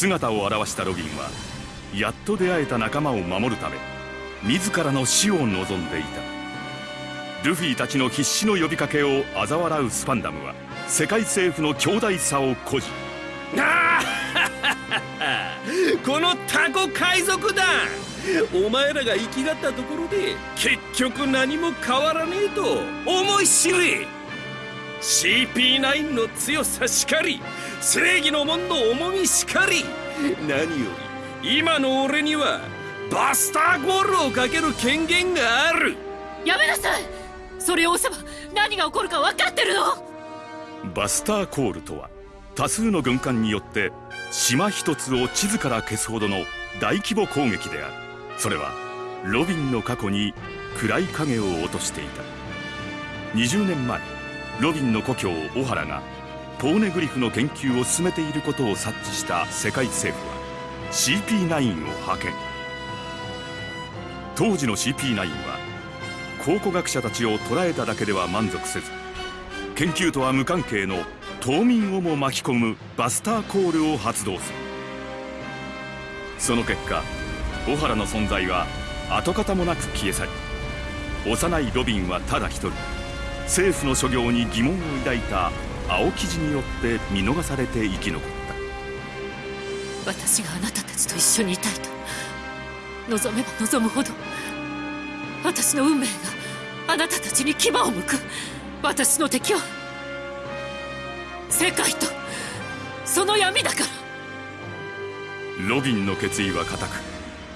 姿を現したロビンはやっと出会えた仲間を守るため自らの死を望んでいた。ルフィたちの必死の呼びかけを嘲笑うスパンダムは世界政府の強大さを誇示。あ このタコ海賊団お前らが生きがったところで結局何も変わらねえと思い知れ。CP9 の強さしかり正義の門の重みしかり。何より今の俺にはバスターゴールをかける権限がある。やめなさい！それを押せば何が起こるか分かってるの？バスターコールとは多数の軍艦によって島一つを地図から消すほどの大規模攻撃である。それはロビンの過去に暗い影を落としていた。20年前ロビンの故郷オハラがポーネグリフの研究を進めていることを察知した世界政府は CP9 を派遣。当時の CP9 は考古学者たちを捕らえただけでは満足せず研究とは無関係の島民をも巻き込むバスターコールを発動する。その結果小原の存在は跡形もなく消え去り幼いロビンはただ一人。政府の所業に疑問を抱いた青生地によって見逃されて生き残った。私があなたたちと一緒にいたいと。望めば望むほど。私の運命があなたたちに牙を向く。私の敵は世界と。その闇だから。ロビンの決意は固く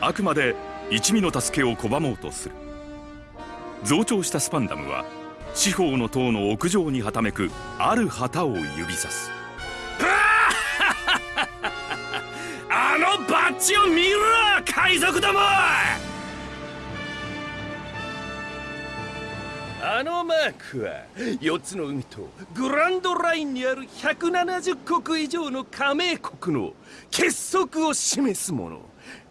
あくまで一味の助けを拒もうとする。増長したスパンダムは四方の塔の屋上にはためくある旗を指さす。あのバッジを見ろ海賊どもあのマークは4つの海とグランドラインにある170国以上の加盟国の結束を示すもの。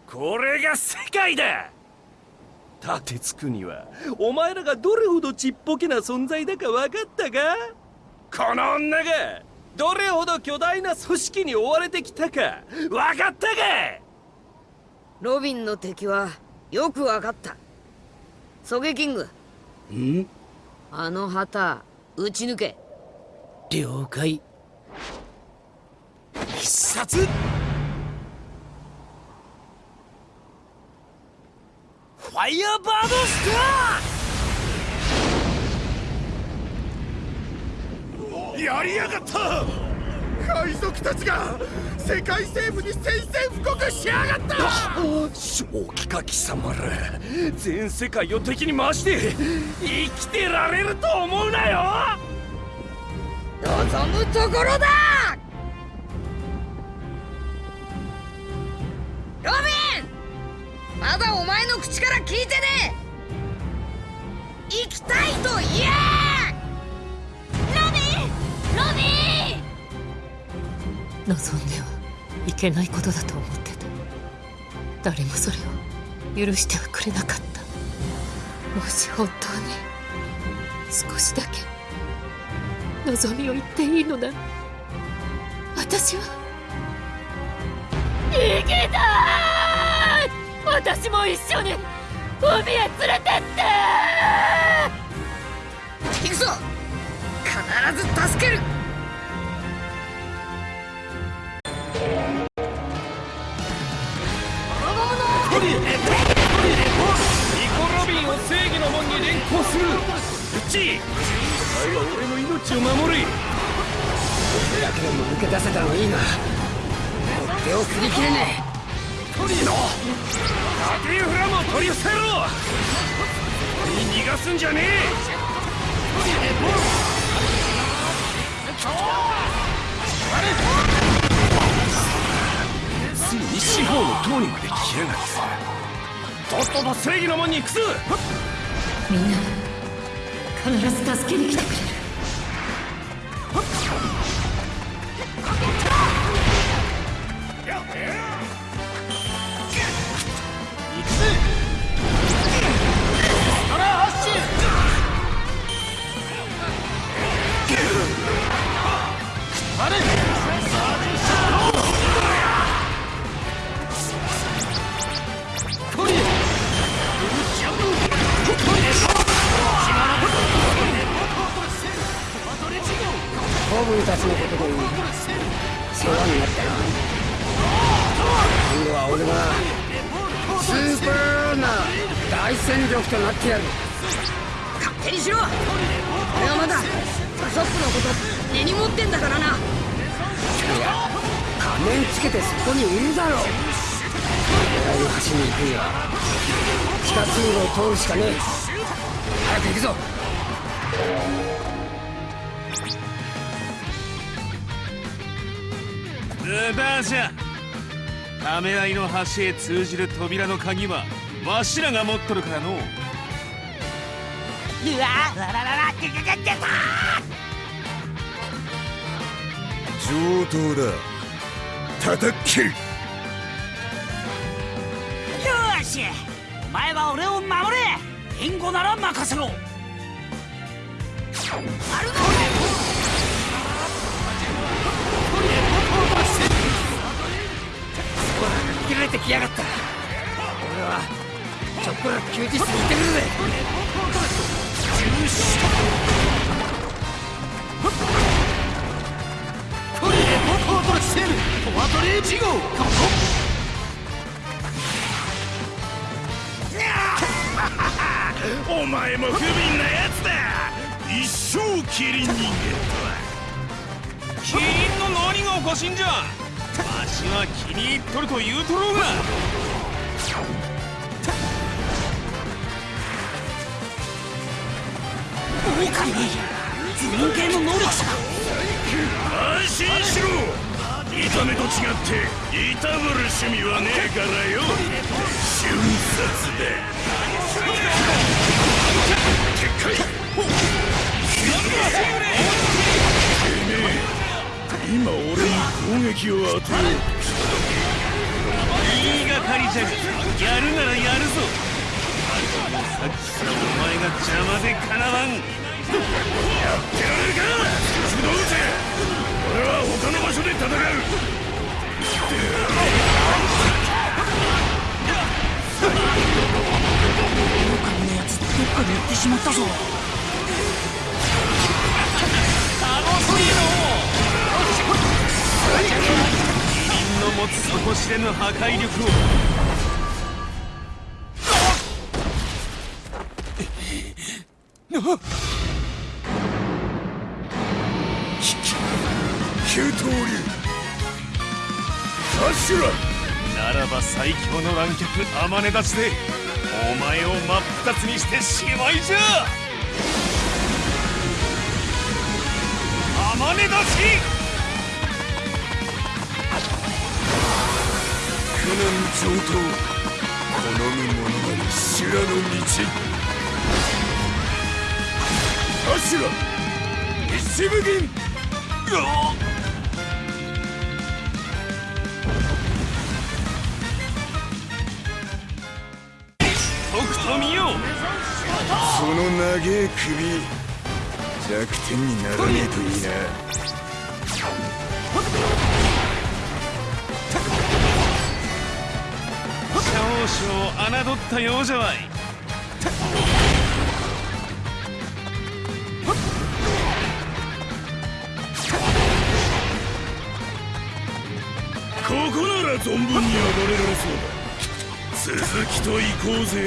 これが世界だ!立てつくにはお前らがどれほどちっぽけな存在だか分かったか？この女がどれほど巨大な組織に追われてきたか分かったか？ロビンの敵はよく分かった。ソゲキング。ん？あの旗撃ち抜け。了解。必殺ファイヤーバードスターやりやがった海賊たちが世界政府に宣戦布告しやがった正気か貴様ら全世界を敵に回して生きてられると思うなよ望むところだロビンまだお前の口から聞いてねえ。行きたいと言え。ロビンロビン望んではいけないことだと思ってた。誰もそれを許してはくれなかった。もし本当に少しだけ望みを言っていいのなら私は生きた私も一緒に海へ連れてって！行くぞ！必ず助ける！ニコ・ロビンを正義の門に連行するルッチお前は俺の命を守れ楽でも抜け出せたのいいが手を振り切れねトリーの。タティフラムを取り寄せろ。に逃がすんじゃねえ。ついに四方の塔にまで来やがった。とっとと正義の門に行くぞ。みんな必ず助けに来てくれ。しかね。え早く行くぞ。無駄じゃためらいの橋へ通じる扉の鍵はわしらが持っとるからの。う上等だ。叩っ切る。よし。お前は俺を守れ。援護なら任せろ。切れてきやがった俺はちょっこら休日に行ってくるぜ。お前も不憫なやつだ。一生キリン人間とは。キリンの何がおかしいんじゃ。わしは気に入っとると言うとろうが。狼人間の能力者安心しろ。見た目と違っていたぶる趣味はねえからよ。瞬殺だ今俺に攻撃を当てよう言いがかりじゃがやるならやるぞさっきからお前が邪魔でかなわんやってられるか不動ぜ俺は他の場所で戦う。しまったぞ。キリンの持つ底知れぬ破壊力を。九刀流。アシュラならば最強の乱脚天音立ちでお前を真っ二つにしてしまいじゃ。天音立ち苦難上等。好む者なり修羅の道。アシュラ一部銀。とくと見よその長え首弱点にならねえといいな。少々侮ったようじゃわい。ここなら存分に暴れられそうだ。続きと行こうぜ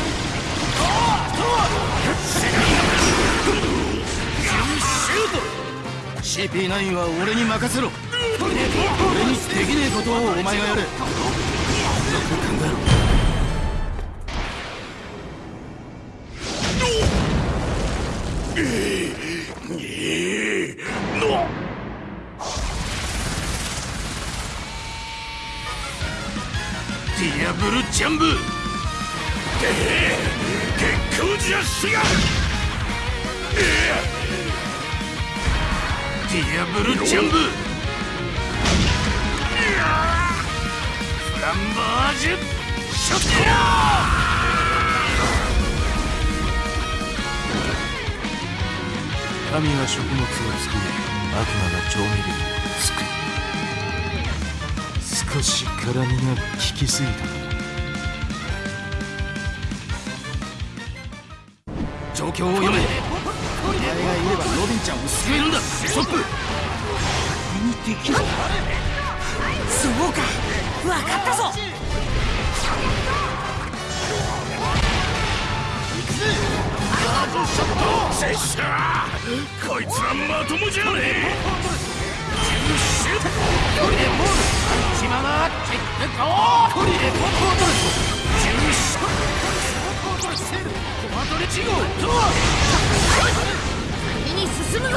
CP9 は俺に任せろ。俺にできねえことをお前がやれ。ええのディアブルジャンブ。光じゃしがディアブルジャンブフランバージュショット神は食物を作り悪魔が調味料を作る少し辛みが効きすぎた。状況を読め。お前がいればロビンちゃんを救えるんだ。ストップ。何にできるそうか。分かったぞ。拙者こいつはまともじゃねえ。チママチェッ。クコト。リレポート。レジューシコトレセールコマトレチゴドア先に進むぞ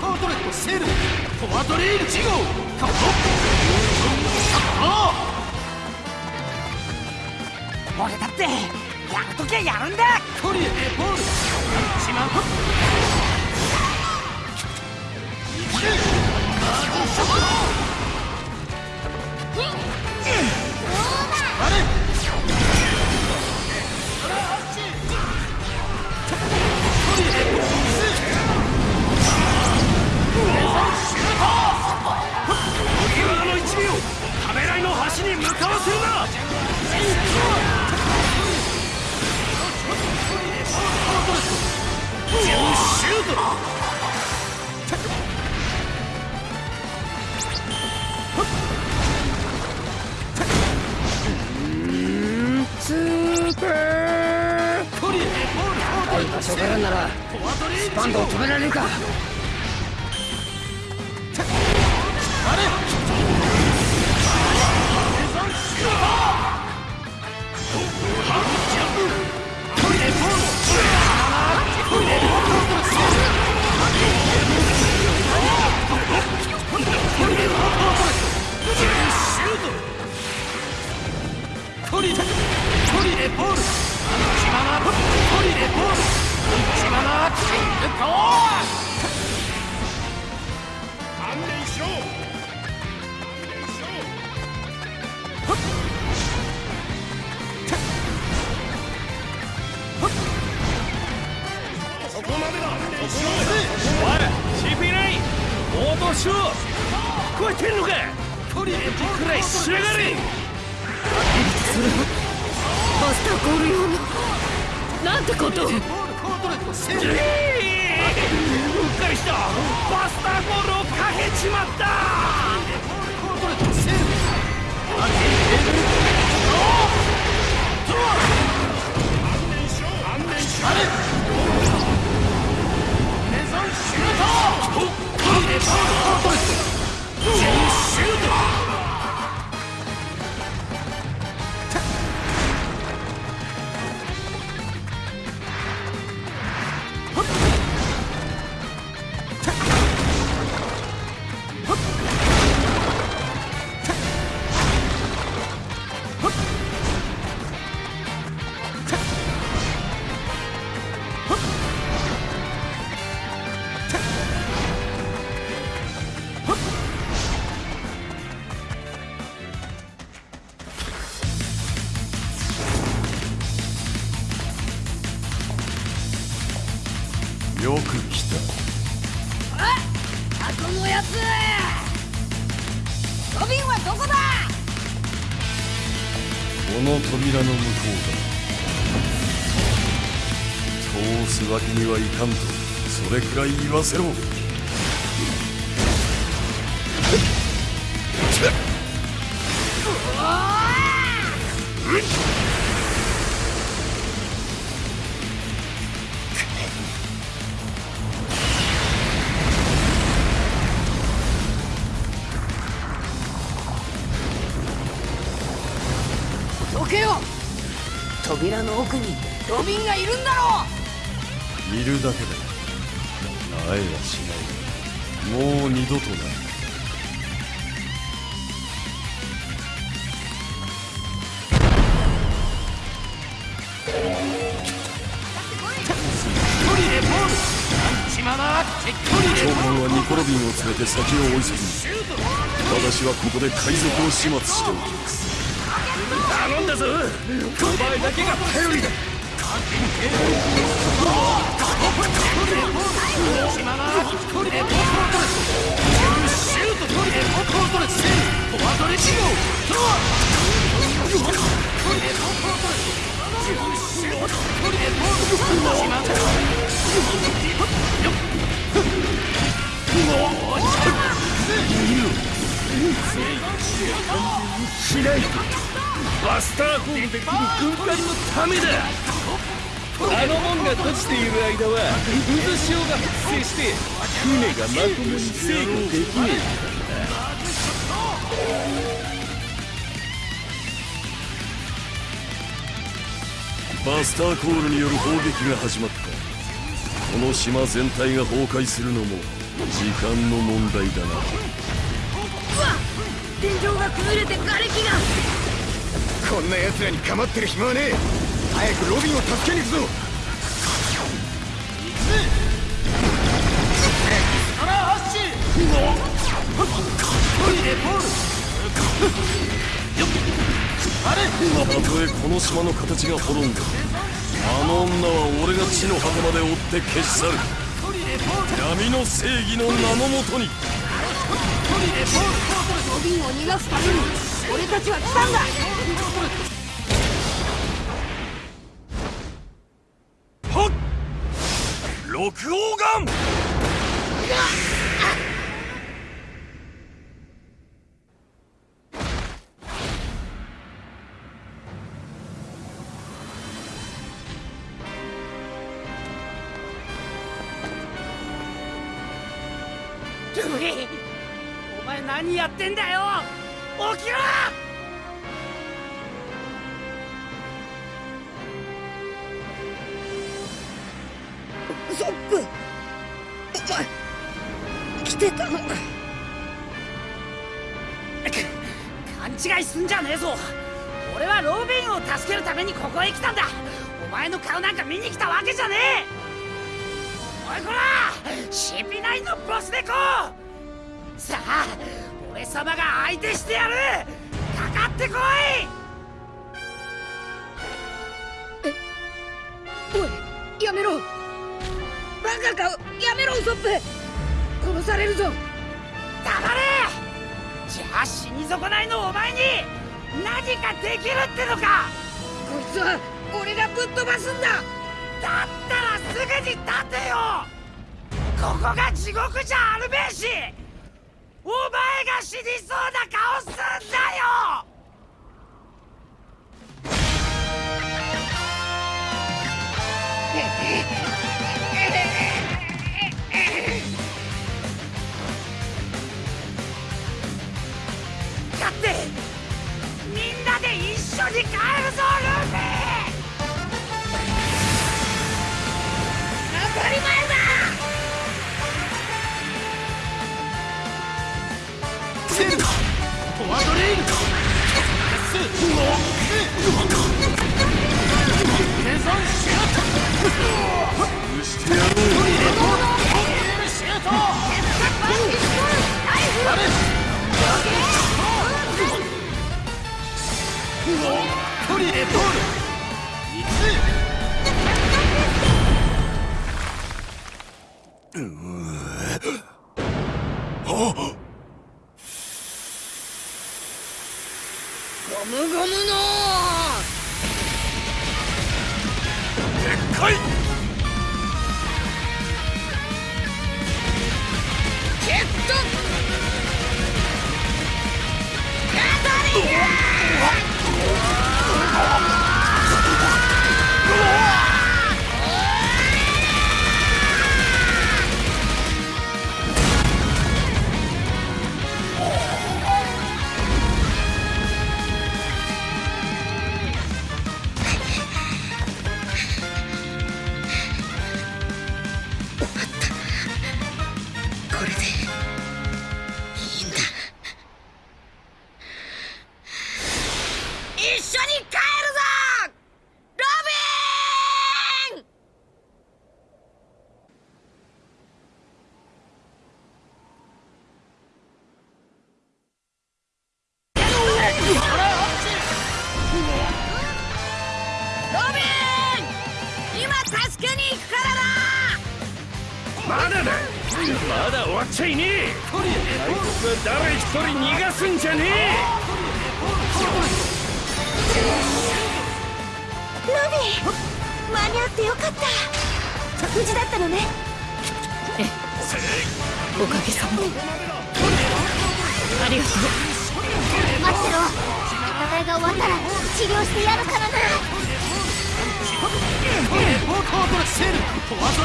コートレットセールコアトレイルチゴカッ俺だってやるときはやるんだ。トリエポール。チママあトリよく来たあこのやつロビンはどこだこの扉の向こうだ通すわけにはい！かんとそれくらい言わせろど扉の奥にロビンがいるんだろう。いるだけだ。会えはしない。もう二度とない。長官はニコロビンを連れて先を追いつき私はここで海賊を始末しておきます。頼んだぞ。お前だけが頼りだ。しないバスターコールできる軍艦のためだ。あの門が閉じている間は渦潮が発生して船がまともに制御できねバスターコールによる砲撃が始まった。この島全体が崩壊するのも時間の問題だな。うわ天井が崩れて瓦礫がこんな奴らに構ってる暇はねえ。早くロビンを助けに行くぞ。たとえこの島の形が滅んでもあの女は俺が地の果てまで追って消し去る。闇の正義の名のもとに。ロビンを逃がすために俺たちは来たんだ。はっ！六王眼勘違いすんじゃねえぞ。俺はロビンを助けるためにここへ来たんだ。お前の顔なんか見に来たわけじゃねえ。おいこら CP9 のボス猫。さあ俺様が相手してやる。かかってこい。おいやめろ。バカかやめろウソップ。殺されるぞ。黙れあ死に損ないのお前に何かできるってのか！こいつは俺がぶっ飛ばすんだ！だったらすぐに立てよ！ここが地獄じゃあるべえし！お前が死にそうな顔すんだよ！勝 あっ。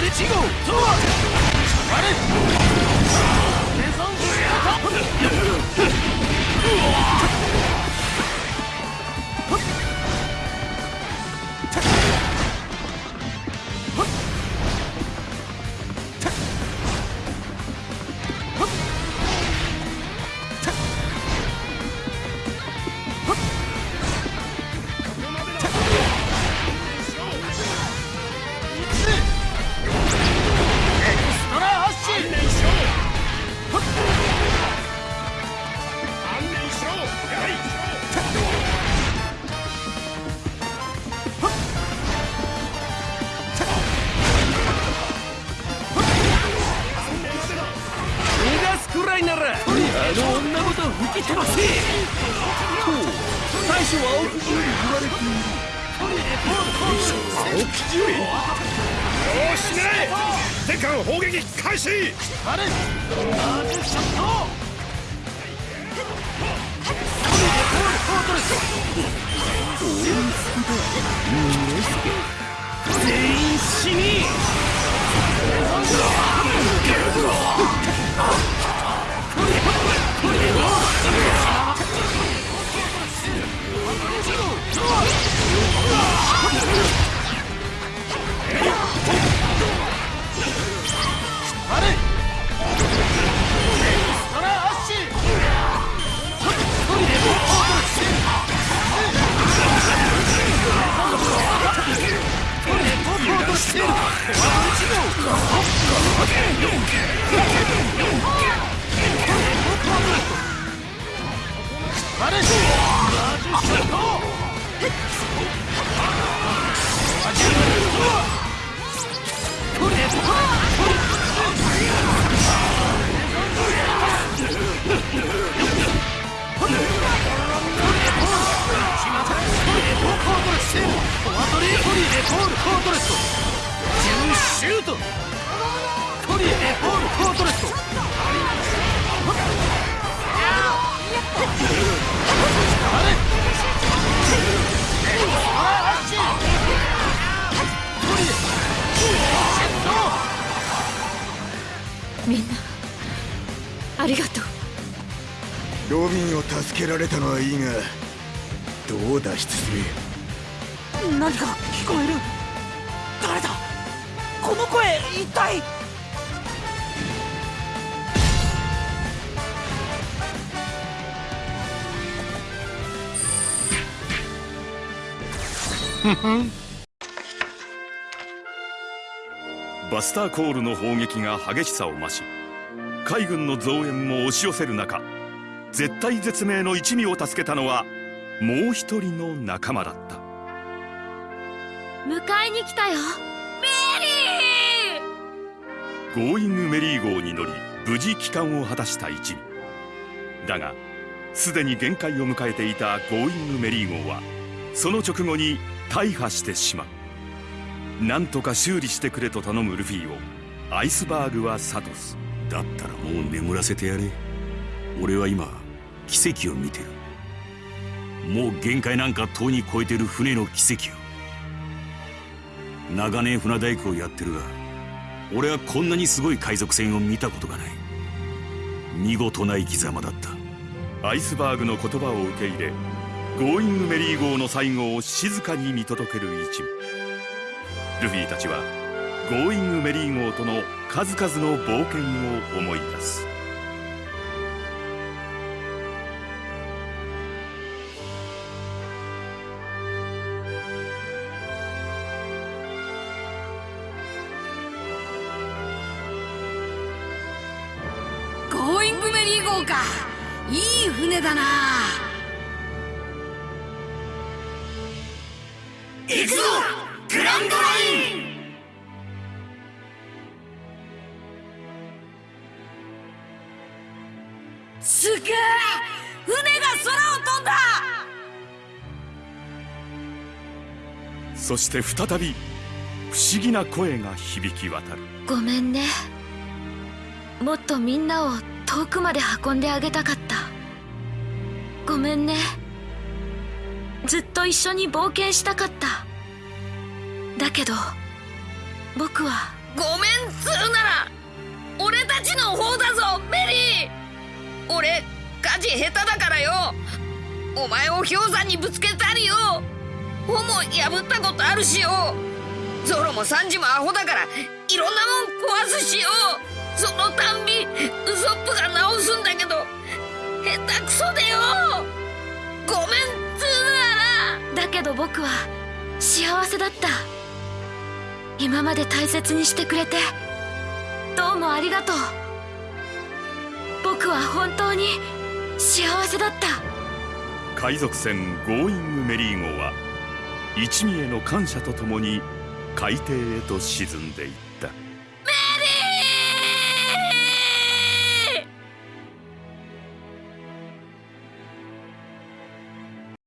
フォワードレチゴとはあれの女ごと吹き飛ばせ。と最初は青木より言われている。青木より。よしね。前艦砲撃開始。あれアーティショット全員死にれ？みんなありがとう。ロビンを助けられたのはいいがどう脱出する？何か聞こえる。誰だ？この声一体？バスターコールの砲撃が激しさを増し海軍の増援も押し寄せる中絶体絶命の一味を助けたのはもう一人の仲間だった。迎えに来たよ。ゴーイングメリー号に乗り無事帰還を果たした一味。だがすでに限界を迎えていたゴーイングメリー号はその直後に大破してしまうなんとか修理してくれと頼むルフィをアイスバーグは諭すだったらもう眠らせてやれ。俺は今奇跡を見てる。もう限界なんかとうに超えてる船の奇跡を。長年船大工をやってるが俺はこんなにすごい海賊船を見たことがない。見事な生き様だった。アイスバーグの言葉を受け入れゴーイングメリー号の最後を静かに見届ける一味ルフィたちはゴーイングメリー号との数々の冒険を思い出す。ゴーイングメリー号か。いい船だな。そして再び不思議な声が響き渡る。ごめんね。もっとみんなを遠くまで運んであげたかった。ごめんね。ずっと一緒に冒険したかった。だけど僕は。ごめんっつうなら俺たちの方だぞメリー。俺火事下手だからよ。お前を氷山にぶつけたりよ帆も破ったことあるしよ。ゾロもサンジもアホだからいろんなもん壊すしよ。そのたんびウソップが直すんだけど下手くそでよ。ごめんっつうならだけど僕は幸せだった。今まで大切にしてくれてどうもありがとう。僕は本当に幸せだった。海賊船ゴーイングメリー号は一味への感謝とともに海底へと沈んでいた。